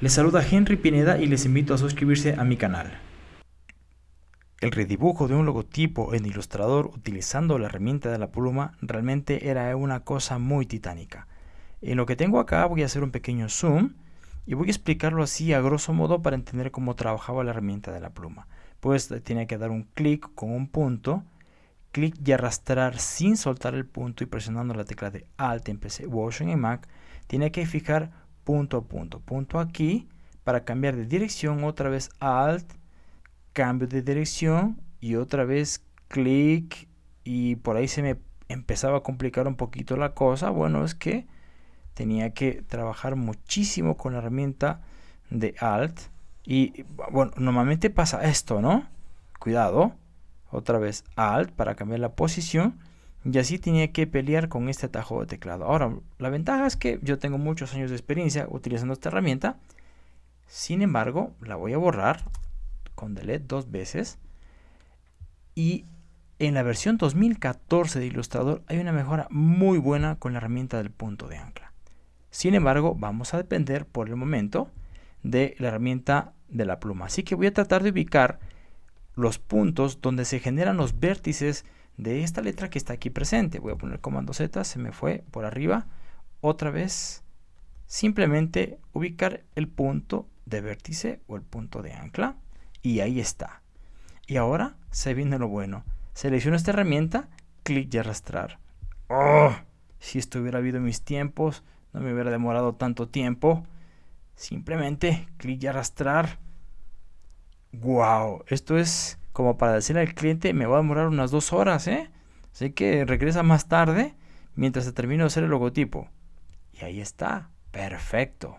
Les saluda Henry Pineda y les invito a suscribirse a mi canal. El redibujo de un logotipo en Illustrator utilizando la herramienta de la pluma realmente era una cosa muy titánica. En lo que tengo acá voy a hacer un pequeño zoom y voy a explicarlo así a grosso modo para entender cómo trabajaba la herramienta de la pluma. Pues tiene que dar un clic con un punto, clic y arrastrar sin soltar el punto y presionando la tecla de Alt en PC o en Mac, tiene que fijar punto a punto, punto aquí, para cambiar de dirección, otra vez Alt, cambio de dirección y otra vez clic y por ahí se me empezaba a complicar un poquito la cosa. Bueno, es que tenía que trabajar muchísimo con la herramienta de Alt y bueno, normalmente pasa esto, ¿no? Cuidado, otra vez Alt para cambiar la posición y así tenía que pelear con este atajo de teclado. Ahora, la ventaja es que yo tengo muchos años de experiencia utilizando esta herramienta. Sin embargo, la voy a borrar con delete dos veces. Y en la versión 2014 de Illustrator hay una mejora muy buena con la herramienta del punto de ancla. Sin embargo, vamos a depender por el momento de la herramienta de la pluma. Así que voy a tratar de ubicar los puntos donde se generan los vértices de esta letra que está aquí presente. Voy a poner comando Z, se me fue por arriba. Otra vez, simplemente ubicar el punto de vértice o el punto de ancla. Y ahí está. Y ahora se viene lo bueno. Selecciono esta herramienta, clic y arrastrar. ¡Oh! Si esto hubiera habido mis tiempos, no me hubiera demorado tanto tiempo. Simplemente clic y arrastrar. ¡Wow! Esto es como para decirle al cliente, me va a demorar unas dos horas, ¿eh? Así que regresa más tarde mientras se termino de hacer el logotipo. Y ahí está, perfecto.